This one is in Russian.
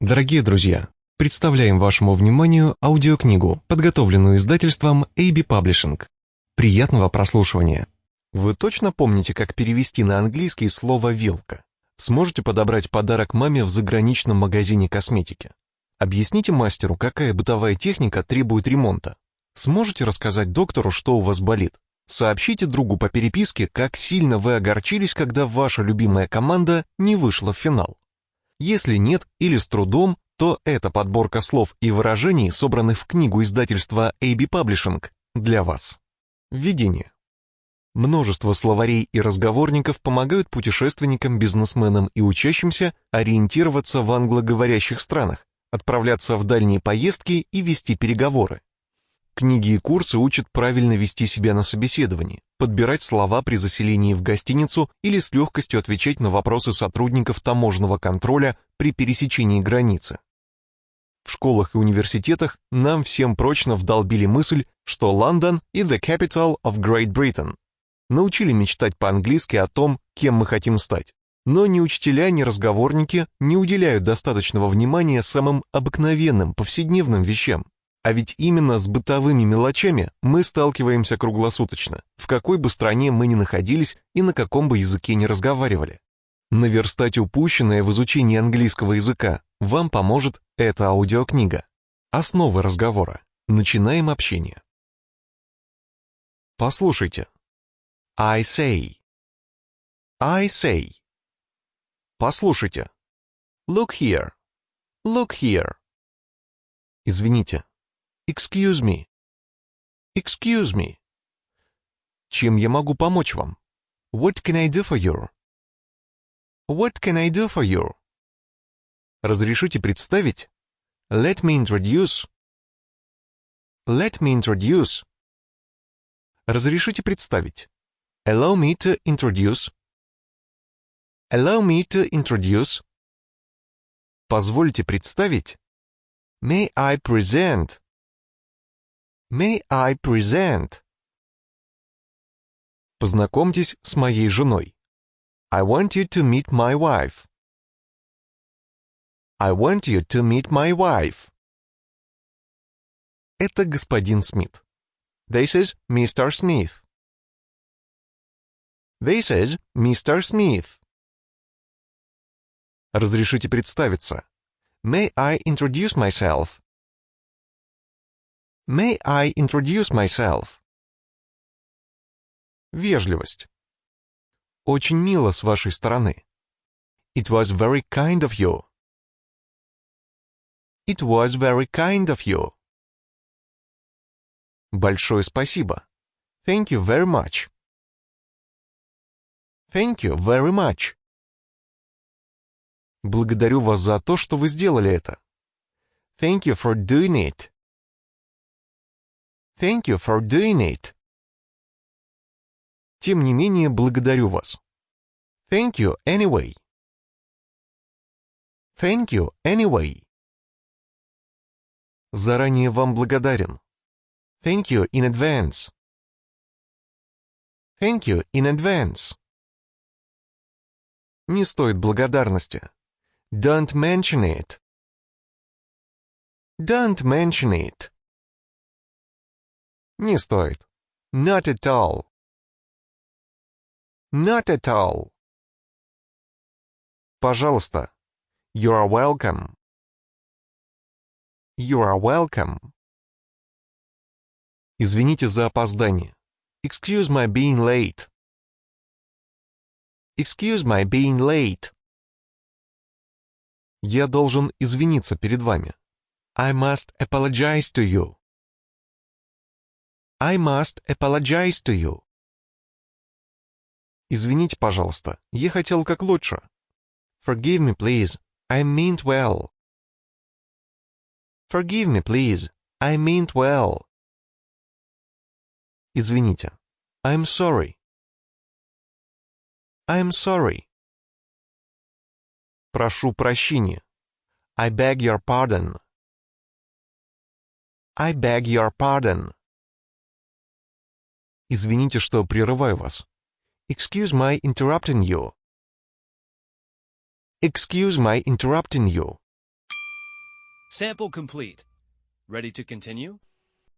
Дорогие друзья, представляем вашему вниманию аудиокнигу, подготовленную издательством AB Publishing. Приятного прослушивания. Вы точно помните, как перевести на английский слово «вилка»? Сможете подобрать подарок маме в заграничном магазине косметики? Объясните мастеру, какая бытовая техника требует ремонта. Сможете рассказать доктору, что у вас болит? Сообщите другу по переписке, как сильно вы огорчились, когда ваша любимая команда не вышла в финал. Если нет или с трудом, то эта подборка слов и выражений, собранных в книгу издательства AB Publishing, для вас. Введение. Множество словарей и разговорников помогают путешественникам, бизнесменам и учащимся ориентироваться в англоговорящих странах, отправляться в дальние поездки и вести переговоры. Книги и курсы учат правильно вести себя на собеседовании, подбирать слова при заселении в гостиницу или с легкостью отвечать на вопросы сотрудников таможенного контроля при пересечении границы. В школах и университетах нам всем прочно вдолбили мысль, что Лондон и the capital of Great Britain. Научили мечтать по-английски о том, кем мы хотим стать. Но ни учителя, ни разговорники не уделяют достаточного внимания самым обыкновенным, повседневным вещам. А ведь именно с бытовыми мелочами мы сталкиваемся круглосуточно, в какой бы стране мы ни находились и на каком бы языке ни разговаривали. Наверстать упущенное в изучении английского языка вам поможет эта аудиокнига. Основы разговора. Начинаем общение. Послушайте. I say. I say. Послушайте. Look here. Look here. Извините. Excuse me. Excuse me. Чем я могу помочь вам? What can I do for you? What can I do for you? Разрешите представить? Let me introduce. Let me introduce. Разрешите представить? Allow me to introduce. Allow me to introduce. Позвольте представить? May I present? May I present? Познакомьтесь с моей женой. I want you to meet my wife. I want you to meet my wife. Это господин Смит. This is Mr. Smith. This is Mr. Smith. Разрешите представиться. May I introduce myself? May I introduce myself? Вежливость. Очень мило с вашей стороны. It was very kind of you. It was very kind of you. Большое спасибо. Thank you very much. Thank you very much. Благодарю вас за то, что вы сделали это. Thank you for doing it. Thank you for doing it. Тем не менее, благодарю вас. Thank you anyway. Thank you anyway. Заранее вам благодарен. Thank you in advance. Thank you in advance. Не стоит благодарности. Don't mention it. Don't mention it. Не стоит. Not at all. Not at all. Пожалуйста. You are welcome. You are welcome. Извините за опоздание. Excuse my being late. Excuse my being late. Я должен извиниться перед вами. I must apologize to you. I must apologize to you. Извините, пожалуйста, я хотел как лучше. Forgive me, please. I meant well. Forgive me, please. I meant well. Извините. I'm sorry. I'm sorry. Прошу прощения. I beg your pardon. I beg your pardon. Извините, что прерываю вас. Excuse my interrupting you. Excuse my interrupting you. Sample complete. Ready to continue?